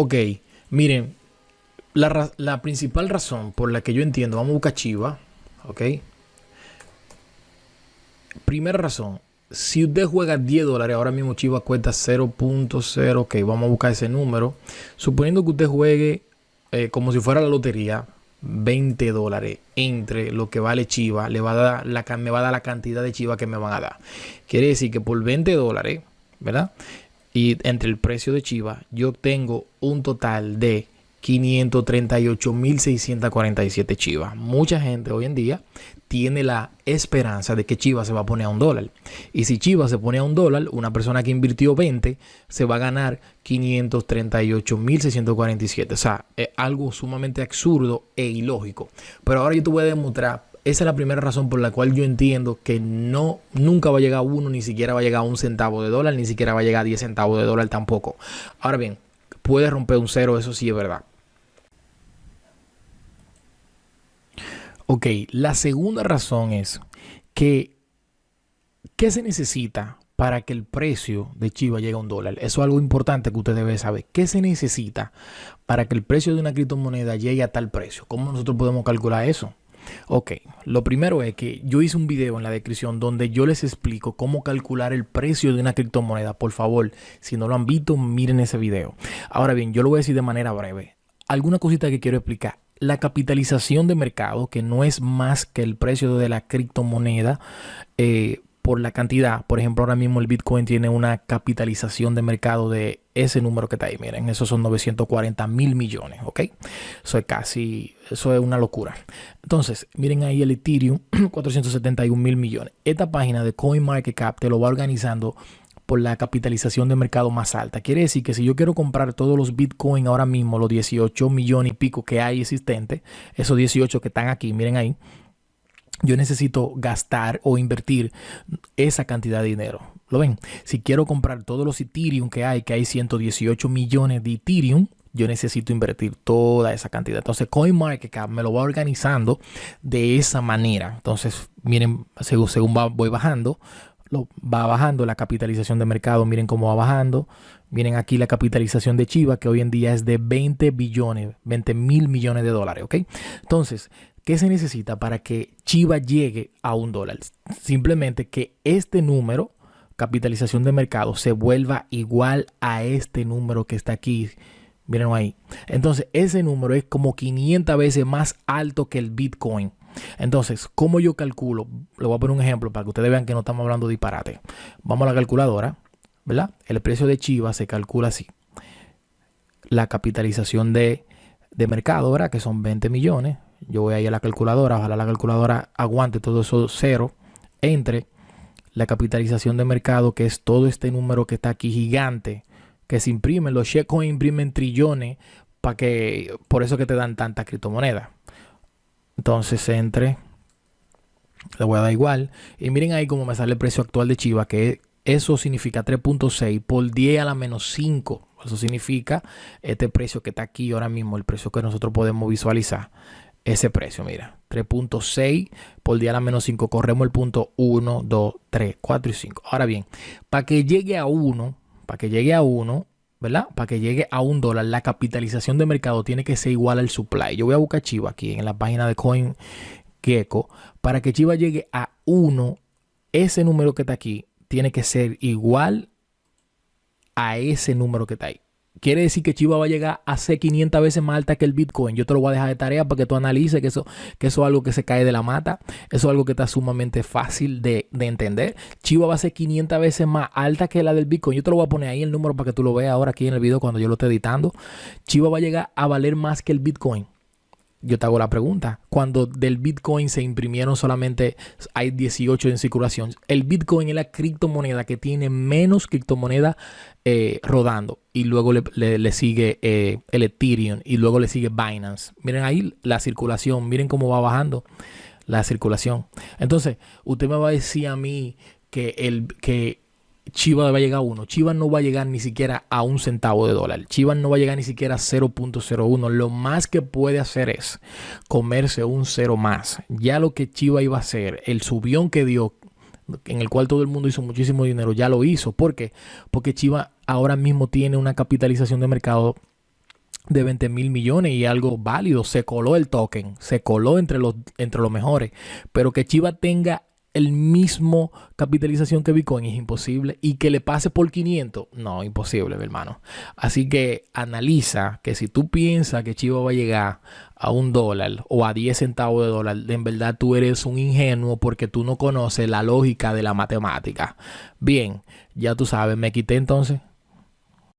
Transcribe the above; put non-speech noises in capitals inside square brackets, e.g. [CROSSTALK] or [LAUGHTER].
Ok, miren, la, principal razón por la que yo entiendo, vamos a buscar Chiva, ok. Primera razón, si usted juega 10 dólares, ahora mismo Chiva cuesta 0.0, ok, vamos a buscar ese número. Suponiendo que usted juegue eh, como si fuera la lotería, 20 dólares entre lo que vale Chiva, le va a dar la, me va a dar la cantidad de Chiva que me van a dar. Quiere decir que por 20 dólares, ¿verdad? Y entre el precio de Chiva, yo tengo un total de 538.647 chivas. Mucha gente hoy en día tiene la esperanza de que Chivas se va a poner a un dólar. Y si Chivas se pone a un dólar, una persona que invirtió 20 se va a ganar 538.647. O sea, es algo sumamente absurdo e ilógico. Pero ahora yo te voy a demostrar. Esa es la primera razón por la cual yo entiendo que no, nunca va a llegar a uno, ni siquiera va a llegar a un centavo de dólar, ni siquiera va a llegar a 10 centavos de dólar tampoco. Ahora bien, puede romper un cero, eso sí es verdad. Ok, la segunda razón es que ¿qué se necesita para que el precio de Chiva llegue a un dólar? Eso es algo importante que usted debe saber. ¿Qué se necesita para que el precio de una criptomoneda llegue a tal precio? ¿Cómo nosotros podemos calcular eso? Ok, lo primero es que yo hice un video en la descripción donde yo les explico cómo calcular el precio de una criptomoneda. Por favor, si no lo han visto, miren ese video. Ahora bien, yo lo voy a decir de manera breve. Alguna cosita que quiero explicar la capitalización de mercado, que no es más que el precio de la criptomoneda eh, por la cantidad. Por ejemplo, ahora mismo el Bitcoin tiene una capitalización de mercado de ese número que está ahí. Miren, esos son 940 mil millones, ¿ok? Eso es casi, eso es una locura. Entonces, miren ahí el Ethereum, [CLEARS THROAT] 471 mil millones. Esta página de CoinMarketCap te lo va organizando por la capitalización de mercado más alta. Quiere decir que si yo quiero comprar todos los Bitcoin ahora mismo, los 18 millones y pico que hay existentes, esos 18 que están aquí, miren ahí, yo necesito gastar o invertir esa cantidad de dinero. ¿Lo ven? Si quiero comprar todos los Ethereum que hay, que hay 118 millones de Ethereum, yo necesito invertir toda esa cantidad. Entonces, CoinMarketCap me lo va organizando de esa manera. Entonces, miren, según, según voy bajando, lo, va bajando la capitalización de mercado. Miren cómo va bajando. Miren aquí la capitalización de Chiva, que hoy en día es de 20 billones, 20 mil millones de dólares. ¿Ok? Entonces, ¿qué se necesita para que Chiva llegue a un dólar? Simplemente que este número, capitalización de mercado, se vuelva igual a este número que está aquí. Miren ahí. Entonces, ese número es como 500 veces más alto que el Bitcoin. Entonces, ¿cómo yo calculo? Le voy a poner un ejemplo para que ustedes vean que no estamos hablando de disparate. Vamos a la calculadora, ¿verdad? El precio de Chiva se calcula así. La capitalización de, mercado, ¿verdad? Que son 20 millones. Yo voy a ir a la calculadora, ojalá la calculadora aguante todo eso cero entre la capitalización de mercado, que es todo este número que está aquí gigante, que se imprimen, los cheques imprimen trillones, para que, por eso que te dan tanta criptomoneda. Entonces entre, le voy a dar igual. Y miren ahí cómo me sale el precio actual de Chiva, que eso significa 3.6 por 10 a la menos 5. Eso significa este precio que está aquí ahora mismo, el precio que nosotros podemos visualizar. Ese precio, mira, 3.6 por 10 a la menos 5. Corremos el punto 1, 2, 3, 4 y 5. Ahora bien, para que llegue a 1, para que llegue a 1, ¿verdad? Para que llegue a un dólar, la capitalización de mercado tiene que ser igual al supply. Yo voy a buscar Chiva aquí en la página de CoinGecko. Para que Chiva llegue a 1, ese número que está aquí tiene que ser igual a ese número que está ahí. Quiere decir que Chiva va a llegar a ser 500 veces más alta que el Bitcoin. Yo te lo voy a dejar de tarea para que tú analices que eso, que eso es algo que se cae de la mata. Eso es algo que está sumamente fácil de, de, entender. Chiva va a ser 500 veces más alta que la del Bitcoin. Yo te lo voy a poner ahí el número para que tú lo veas ahora aquí en el video cuando yo lo esté editando. Chiva va a llegar a valer más que el Bitcoin yo te hago la pregunta. Cuando del Bitcoin se imprimieron solamente hay 18 en circulación, el Bitcoin es la criptomoneda que tiene menos criptomoneda eh, rodando. Y luego le, sigue eh, el Ethereum y luego le sigue Binance. Miren ahí la circulación, miren cómo va bajando la circulación. Entonces, usted me va a decir a mí que el que Chivas va a llegar a 1. Chivas no va a llegar ni siquiera a un centavo de dólar. Chivas no va a llegar ni siquiera a 0.01. Lo más que puede hacer es comerse un cero más. Ya lo que Chivas iba a hacer, el subión que dio, en el cual todo el mundo hizo muchísimo dinero, ya lo hizo. ¿Por qué? Porque Chivas ahora mismo tiene una capitalización de mercado de 20 mil millones y algo válido. Se coló el token, se coló entre los, entre los mejores. Pero que Chiva tenga el mismo capitalización que Bitcoin es imposible y que le pase por 500, no, imposible, mi hermano. Así que analiza que si tú piensas que Chiva va a llegar a un dólar o a 10 centavos de dólar, en verdad tú eres un ingenuo porque tú no conoces la lógica de la matemática. Bien, ya tú sabes, me quité entonces.